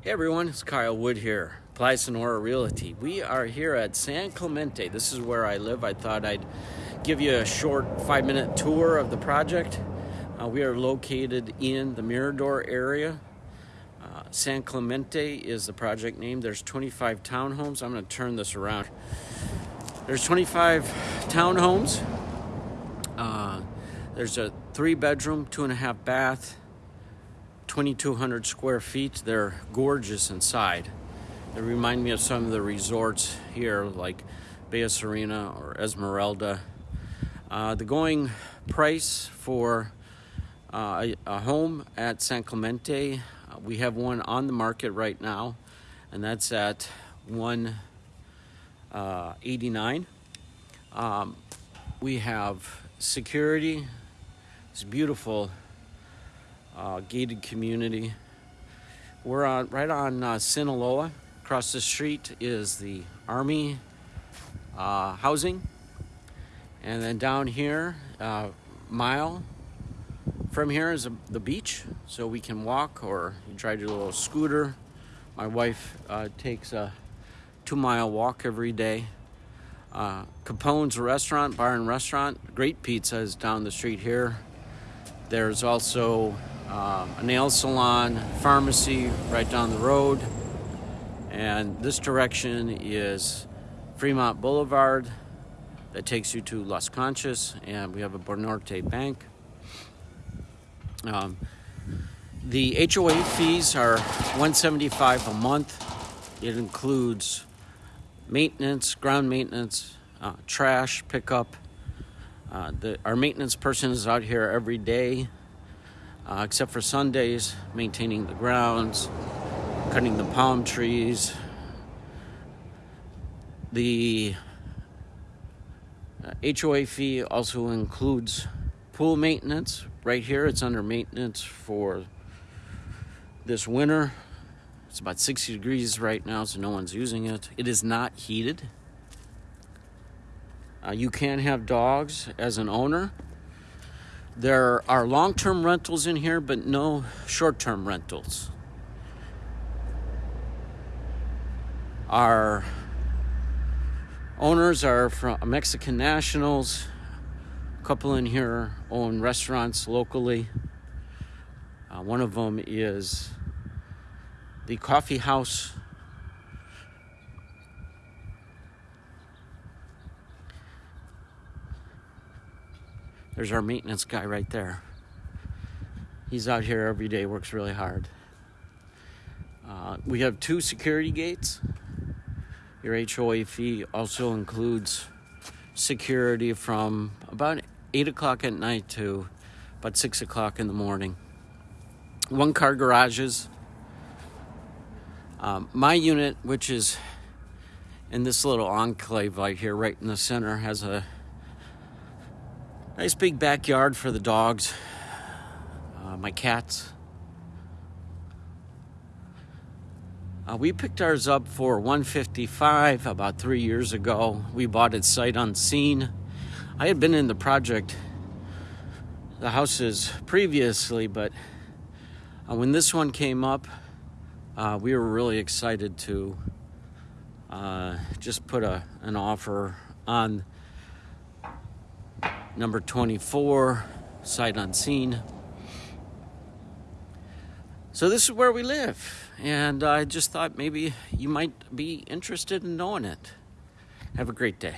Hey everyone, it's Kyle Wood here, Playa Sonora Realty. We are here at San Clemente. This is where I live. I thought I'd give you a short five minute tour of the project. Uh, we are located in the Mirador area. Uh, San Clemente is the project name. There's 25 townhomes. I'm going to turn this around. There's 25 townhomes. Uh, there's a three bedroom, two and a half bath 2,200 square feet. They're gorgeous inside. They remind me of some of the resorts here, like Bahia Serena or Esmeralda. Uh, the going price for uh, a, a, home at San Clemente, uh, we have one on the market right now, and that's at 189. Uh, um, we have security. It's beautiful uh, gated community. We're on right on uh, Sinaloa. Across the street is the Army uh, housing, and then down here, uh, mile from here is a, the beach, so we can walk or you drive your little scooter. My wife uh, takes a two-mile walk every day. Uh, Capone's restaurant, bar and restaurant, great pizza is down the street here. There's also um, a nail salon, pharmacy right down the road. And this direction is Fremont Boulevard that takes you to Las Conchas, and we have a Banorte Bank. Um, the HOA fees are 175 a month. It includes maintenance, ground maintenance, uh, trash pickup. Uh, the, our maintenance person is out here every day uh, except for Sundays, maintaining the grounds, cutting the palm trees. The uh, HOA fee also includes pool maintenance. Right here, it's under maintenance for this winter. It's about 60 degrees right now, so no one's using it. It is not heated. Uh, you can have dogs as an owner. There are long term rentals in here, but no short term rentals. Our owners are from Mexican nationals. A couple in here own restaurants locally. Uh, one of them is the Coffee House There's our maintenance guy right there. He's out here every day, works really hard. Uh, we have two security gates. Your HOA fee also includes security from about 8 o'clock at night to about 6 o'clock in the morning. One car garages. Um, my unit, which is in this little enclave right here, right in the center, has a Nice big backyard for the dogs, uh, my cats. Uh, we picked ours up for 155 about three years ago. We bought it sight unseen. I had been in the project, the houses previously, but uh, when this one came up, uh, we were really excited to uh, just put a, an offer on Number 24, sight unseen. So this is where we live, and I just thought maybe you might be interested in knowing it. Have a great day.